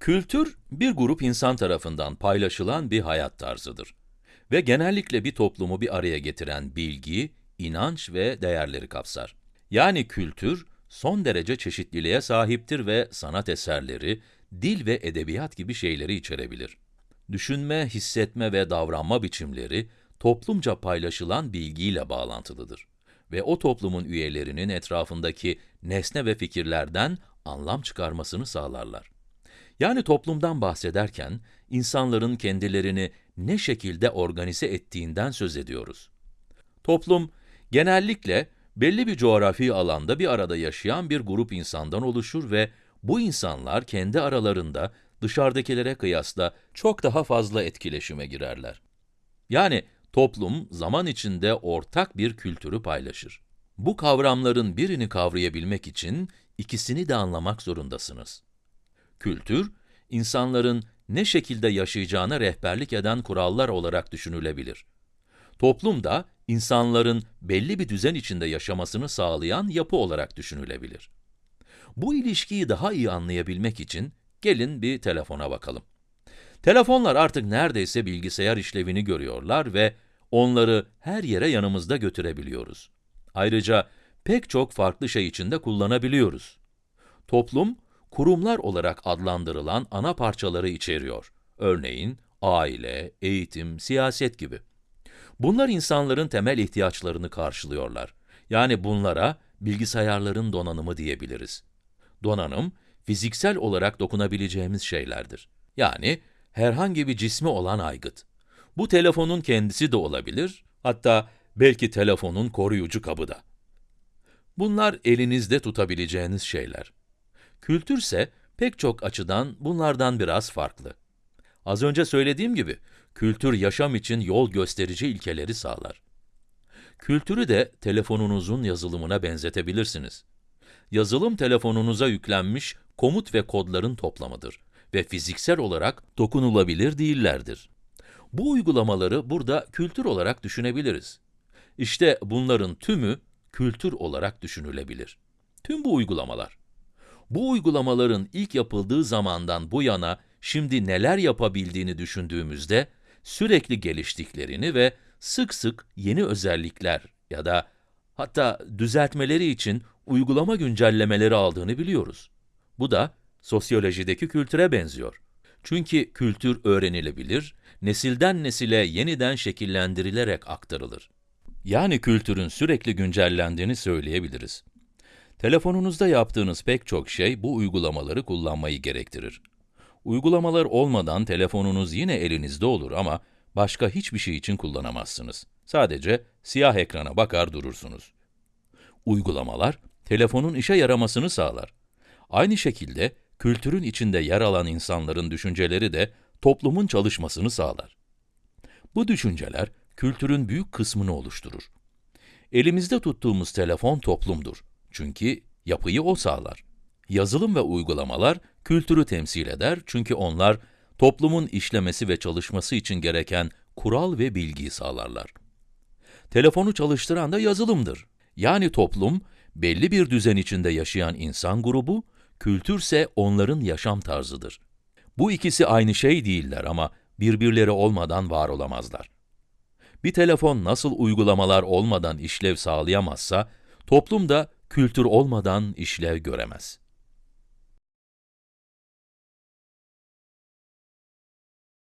Kültür, bir grup insan tarafından paylaşılan bir hayat tarzıdır. Ve genellikle bir toplumu bir araya getiren bilgi, inanç ve değerleri kapsar. Yani kültür, son derece çeşitliliğe sahiptir ve sanat eserleri, dil ve edebiyat gibi şeyleri içerebilir. Düşünme, hissetme ve davranma biçimleri, toplumca paylaşılan bilgiyle bağlantılıdır. Ve o toplumun üyelerinin etrafındaki nesne ve fikirlerden anlam çıkarmasını sağlarlar. Yani toplumdan bahsederken, insanların kendilerini ne şekilde organize ettiğinden söz ediyoruz. Toplum, genellikle belli bir coğrafi alanda bir arada yaşayan bir grup insandan oluşur ve bu insanlar kendi aralarında dışarıdakilere kıyasla çok daha fazla etkileşime girerler. Yani toplum zaman içinde ortak bir kültürü paylaşır. Bu kavramların birini kavrayabilmek için ikisini de anlamak zorundasınız. Kültür, insanların ne şekilde yaşayacağına rehberlik eden kurallar olarak düşünülebilir. Toplum da, insanların belli bir düzen içinde yaşamasını sağlayan yapı olarak düşünülebilir. Bu ilişkiyi daha iyi anlayabilmek için, gelin bir telefona bakalım. Telefonlar artık neredeyse bilgisayar işlevini görüyorlar ve onları her yere yanımızda götürebiliyoruz. Ayrıca pek çok farklı şey için de kullanabiliyoruz. Toplum, kurumlar olarak adlandırılan ana parçaları içeriyor. Örneğin, aile, eğitim, siyaset gibi. Bunlar insanların temel ihtiyaçlarını karşılıyorlar. Yani bunlara bilgisayarların donanımı diyebiliriz. Donanım, fiziksel olarak dokunabileceğimiz şeylerdir. Yani herhangi bir cismi olan aygıt. Bu telefonun kendisi de olabilir, hatta belki telefonun koruyucu kabı da. Bunlar elinizde tutabileceğiniz şeyler. Kültürse pek çok açıdan bunlardan biraz farklı. Az önce söylediğim gibi, kültür yaşam için yol gösterici ilkeleri sağlar. Kültürü de telefonunuzun yazılımına benzetebilirsiniz. Yazılım telefonunuza yüklenmiş komut ve kodların toplamıdır ve fiziksel olarak dokunulabilir değillerdir. Bu uygulamaları burada kültür olarak düşünebiliriz. İşte bunların tümü kültür olarak düşünülebilir. Tüm bu uygulamalar. Bu uygulamaların ilk yapıldığı zamandan bu yana şimdi neler yapabildiğini düşündüğümüzde sürekli geliştiklerini ve sık sık yeni özellikler ya da hatta düzeltmeleri için uygulama güncellemeleri aldığını biliyoruz. Bu da sosyolojideki kültüre benziyor. Çünkü kültür öğrenilebilir, nesilden nesile yeniden şekillendirilerek aktarılır. Yani kültürün sürekli güncellendiğini söyleyebiliriz. Telefonunuzda yaptığınız pek çok şey bu uygulamaları kullanmayı gerektirir. Uygulamalar olmadan telefonunuz yine elinizde olur ama başka hiçbir şey için kullanamazsınız. Sadece siyah ekrana bakar durursunuz. Uygulamalar, telefonun işe yaramasını sağlar. Aynı şekilde, kültürün içinde yer alan insanların düşünceleri de toplumun çalışmasını sağlar. Bu düşünceler, kültürün büyük kısmını oluşturur. Elimizde tuttuğumuz telefon toplumdur. Çünkü yapıyı o sağlar. Yazılım ve uygulamalar kültürü temsil eder çünkü onlar toplumun işlemesi ve çalışması için gereken kural ve bilgiyi sağlarlar. Telefonu çalıştıran da yazılımdır. Yani toplum, belli bir düzen içinde yaşayan insan grubu, kültürse onların yaşam tarzıdır. Bu ikisi aynı şey değiller ama birbirleri olmadan var olamazlar. Bir telefon nasıl uygulamalar olmadan işlev sağlayamazsa, toplum da kültür olmadan işlev göremez.